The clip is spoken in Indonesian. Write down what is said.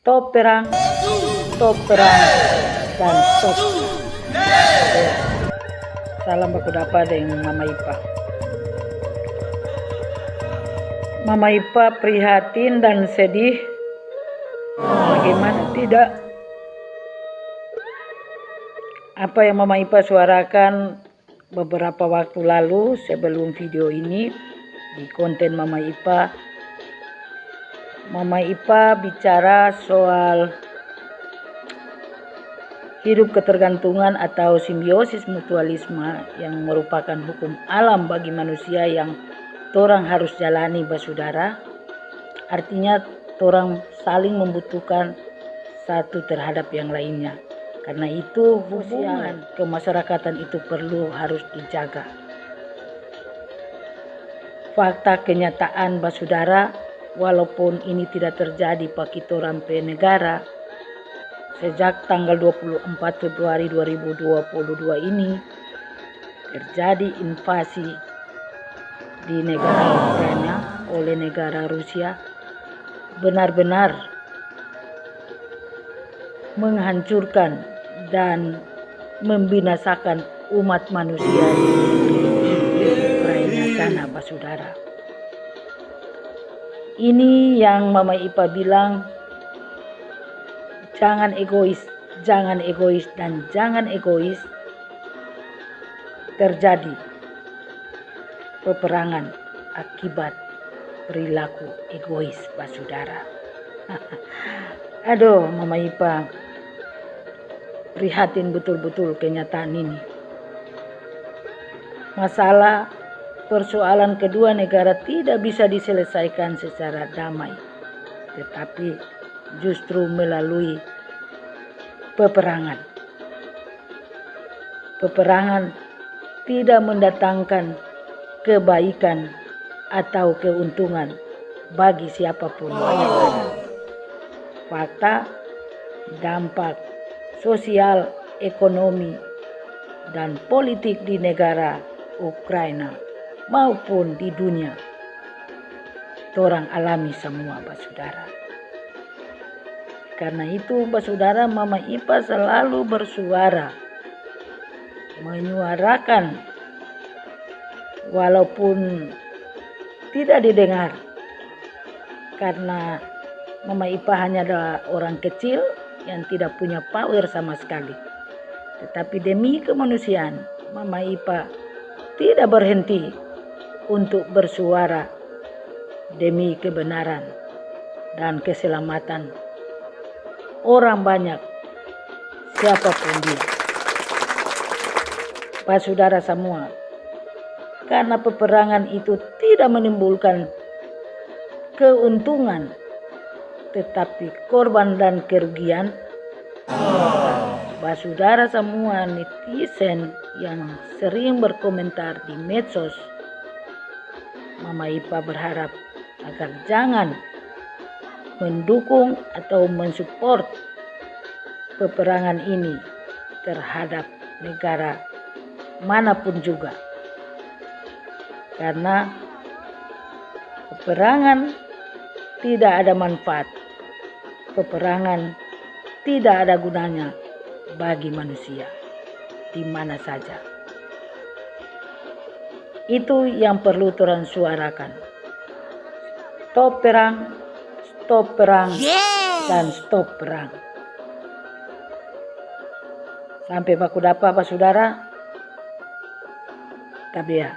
Stop perang, stop perang, dan stop. Salam baku dapa dengan Mama Ipa. Mama Ipa prihatin dan sedih. Bagaimana tidak? Apa yang Mama Ipa suarakan beberapa waktu lalu sebelum video ini di konten Mama Ipa Mama Ipa bicara soal hidup ketergantungan atau simbiosis mutualisme yang merupakan hukum alam bagi manusia yang orang harus jalani basudara artinya orang saling membutuhkan satu terhadap yang lainnya. Karena itu hubungan. kemasyarakatan itu perlu harus dijaga. Fakta kenyataan basudara, walaupun ini tidak terjadi bagi rampe negara, sejak tanggal 24 Februari 2022 ini terjadi invasi di negara Ukraina oleh negara Rusia benar-benar menghancurkan dan membinasakan umat manusia di Ukraina sana saudara. Ini yang Mama Ipa bilang jangan egois, jangan egois dan jangan egois terjadi peperangan akibat perilaku egois saudara. Aduh Mama Ipa prihatin betul-betul kenyataan ini. Masalah persoalan kedua negara tidak bisa diselesaikan secara damai, tetapi justru melalui peperangan. Peperangan tidak mendatangkan kebaikan atau keuntungan bagi siapa pun ada. Fakta, dampak sosial, ekonomi, dan politik di negara Ukraina maupun di dunia. Orang alami semua, Saudara. Karena itu, Saudara, Mama Ipa selalu bersuara, menyuarakan walaupun tidak didengar. Karena Mama Ipa hanya adalah orang kecil yang tidak punya power sama sekali. Tetapi demi kemanusiaan, Mama Ipa tidak berhenti untuk bersuara demi kebenaran dan keselamatan orang banyak siapa pun dia. Pak saudara semua, karena peperangan itu tidak menimbulkan keuntungan tetapi korban dan kerugian Basudara semua netizen yang sering berkomentar di medsos Mama Ipa berharap agar jangan mendukung atau mensupport peperangan ini terhadap negara mana pun juga karena peperangan tidak ada manfaat peperangan tidak ada gunanya bagi manusia di mana saja. Itu yang perlu Tuhan suarakan. Stop perang, stop perang, dan stop perang. Sampai baku dapat apa saudara? Tapi ya,